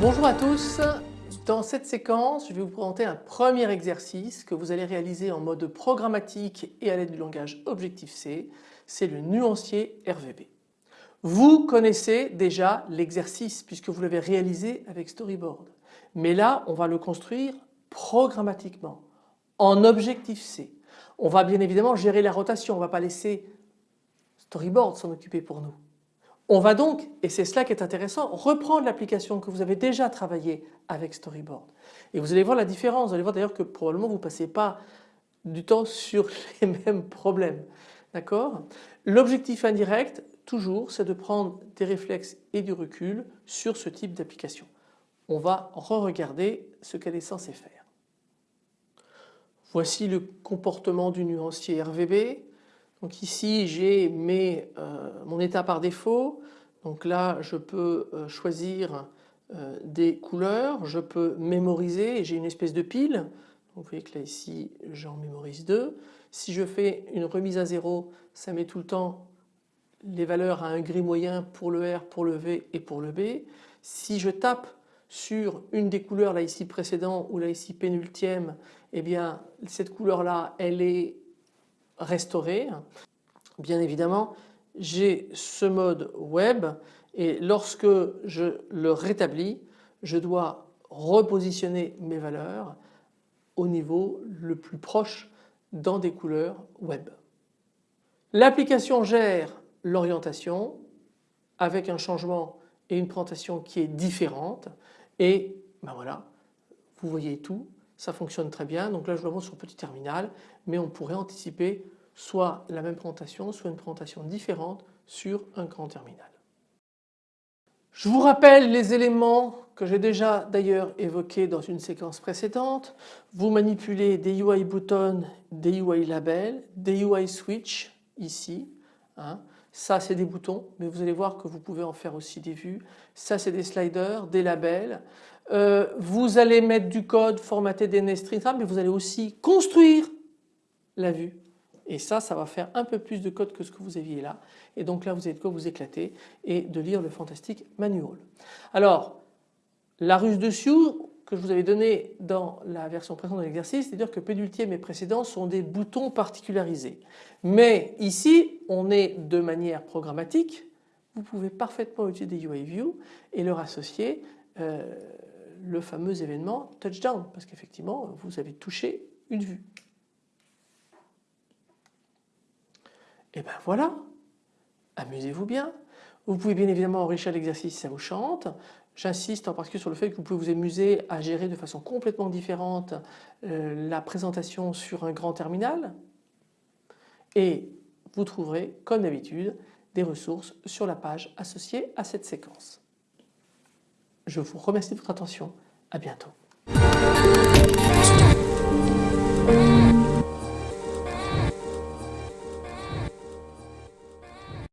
Bonjour à tous, dans cette séquence je vais vous présenter un premier exercice que vous allez réaliser en mode programmatique et à l'aide du langage Objective-C, c'est le nuancier RVB. Vous connaissez déjà l'exercice puisque vous l'avez réalisé avec Storyboard. Mais là on va le construire programmatiquement en Objective-C. On va bien évidemment gérer la rotation, on ne va pas laisser Storyboard s'en occuper pour nous. On va donc, et c'est cela qui est intéressant, reprendre l'application que vous avez déjà travaillé avec Storyboard. Et vous allez voir la différence, vous allez voir d'ailleurs que probablement vous ne passez pas du temps sur les mêmes problèmes. D'accord? L'objectif indirect, toujours, c'est de prendre des réflexes et du recul sur ce type d'application. On va re-regarder ce qu'elle est censée faire. Voici le comportement du nuancier RVB. Donc ici j'ai euh, mon état par défaut. Donc là je peux euh, choisir euh, des couleurs, je peux mémoriser, j'ai une espèce de pile. Vous voyez que là ici j'en mémorise deux. Si je fais une remise à zéro, ça met tout le temps les valeurs à un gris moyen pour le R, pour le V et pour le B. Si je tape sur une des couleurs là ici précédent ou là ici pénultième, eh bien cette couleur là elle est restaurée. Bien évidemment j'ai ce mode web et lorsque je le rétablis je dois repositionner mes valeurs au niveau le plus proche dans des couleurs web. L'application gère l'orientation avec un changement et une présentation qui est différente et ben voilà vous voyez tout ça fonctionne très bien donc là je le montre sur petit terminal mais on pourrait anticiper soit la même présentation soit une présentation différente sur un grand terminal. Je vous rappelle les éléments que j'ai déjà d'ailleurs évoqués dans une séquence précédente. Vous manipulez des UI buttons, des UI labels, des UI switch ici. Hein. Ça c'est des boutons mais vous allez voir que vous pouvez en faire aussi des vues. Ça c'est des sliders, des labels. Euh, vous allez mettre du code, formater des NetString, mais vous allez aussi construire la vue. Et ça, ça va faire un peu plus de code que ce que vous aviez là. Et donc là vous avez de quoi vous éclater et de lire le fantastique manual. Alors la ruse dessus que je vous avais donné dans la version précédente de l'exercice, c'est-à-dire que pénultième et précédent sont des boutons particularisés. Mais ici, on est de manière programmatique, vous pouvez parfaitement utiliser des UI View et leur associer euh, le fameux événement touchdown parce qu'effectivement vous avez touché une vue. Et ben voilà, amusez-vous bien. Vous pouvez bien évidemment enrichir l'exercice si ça vous chante. J'insiste en particulier sur le fait que vous pouvez vous amuser à gérer de façon complètement différente euh, la présentation sur un grand terminal et vous trouverez comme d'habitude des ressources sur la page associée à cette séquence. Je vous remercie de votre attention, à bientôt.